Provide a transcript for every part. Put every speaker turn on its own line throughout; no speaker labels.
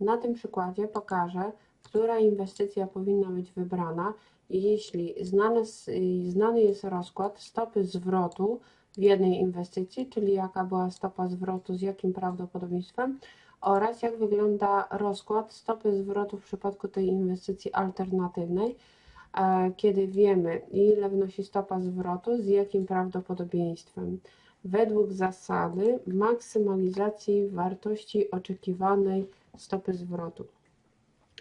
Na tym przykładzie pokażę, która inwestycja powinna być wybrana, jeśli znany, znany jest rozkład stopy zwrotu w jednej inwestycji, czyli jaka była stopa zwrotu, z jakim prawdopodobieństwem oraz jak wygląda rozkład stopy zwrotu w przypadku tej inwestycji alternatywnej, e, kiedy wiemy ile wynosi stopa zwrotu, z jakim prawdopodobieństwem. Według zasady maksymalizacji wartości oczekiwanej stopy zwrotu.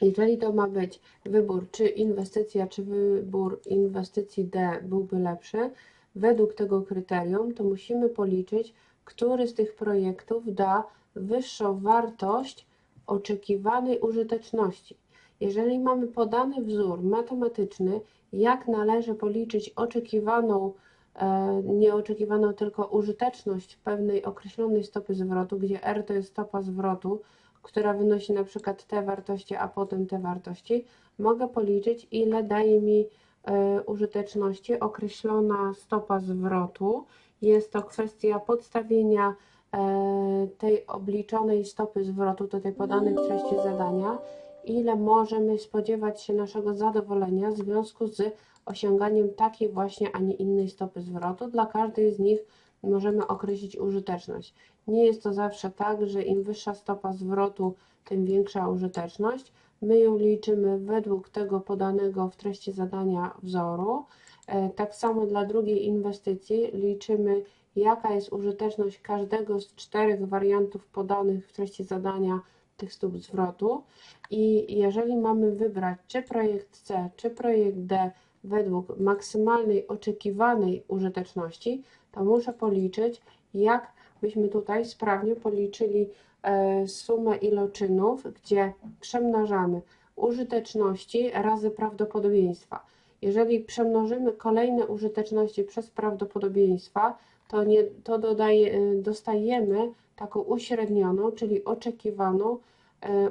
Jeżeli to ma być wybór, czy inwestycja, czy wybór inwestycji D byłby lepszy, według tego kryterium, to musimy policzyć, który z tych projektów da wyższą wartość oczekiwanej użyteczności. Jeżeli mamy podany wzór matematyczny, jak należy policzyć oczekiwaną, e, nieoczekiwaną tylko użyteczność pewnej określonej stopy zwrotu, gdzie R to jest stopa zwrotu, która wynosi na przykład te wartości, a potem te wartości, mogę policzyć, ile daje mi e, użyteczności określona stopa zwrotu. Jest to kwestia podstawienia e, tej obliczonej stopy zwrotu do tej podanej w treści zadania, ile możemy spodziewać się naszego zadowolenia w związku z osiąganiem takiej właśnie, a nie innej stopy zwrotu. Dla każdej z nich możemy określić użyteczność. Nie jest to zawsze tak, że im wyższa stopa zwrotu, tym większa użyteczność. My ją liczymy według tego podanego w treści zadania wzoru. E, tak samo dla drugiej inwestycji liczymy, jaka jest użyteczność każdego z czterech wariantów podanych w treści zadania tych stóp zwrotu. I jeżeli mamy wybrać czy projekt C, czy projekt D według maksymalnej oczekiwanej użyteczności, to muszę policzyć, jak byśmy tutaj sprawnie policzyli e, sumę iloczynów, gdzie przemnażamy użyteczności razy prawdopodobieństwa. Jeżeli przemnożymy kolejne użyteczności przez prawdopodobieństwa, to, nie, to dodaje, e, dostajemy taką uśrednioną, czyli oczekiwaną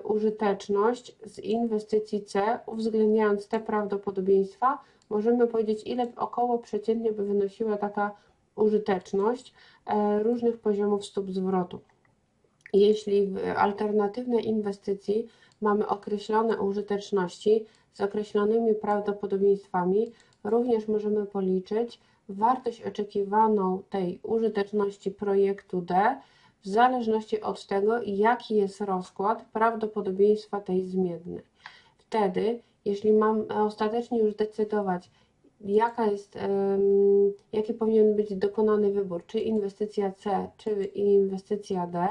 użyteczność z inwestycji C, uwzględniając te prawdopodobieństwa, możemy powiedzieć, ile około przeciętnie by wynosiła taka użyteczność e, różnych poziomów stóp zwrotu. Jeśli w alternatywnej inwestycji mamy określone użyteczności z określonymi prawdopodobieństwami, również możemy policzyć wartość oczekiwaną tej użyteczności projektu D w zależności od tego, jaki jest rozkład prawdopodobieństwa tej zmiennej. Wtedy, jeśli mam ostatecznie już decydować, jaka jest, jaki powinien być dokonany wybór, czy inwestycja C, czy inwestycja D,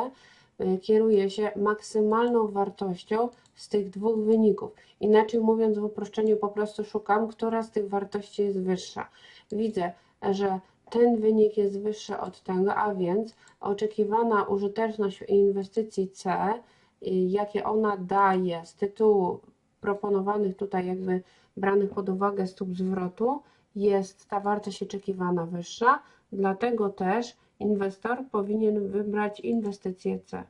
y, kieruje się maksymalną wartością z tych dwóch wyników. Inaczej mówiąc, w uproszczeniu po prostu szukam, która z tych wartości jest wyższa. Widzę, że ten wynik jest wyższy od tego, a więc oczekiwana użyteczność inwestycji C, y, jakie ona daje z tytułu proponowanych tutaj jakby branych pod uwagę stóp zwrotu jest ta wartość oczekiwana wyższa, dlatego też inwestor powinien wybrać inwestycję C.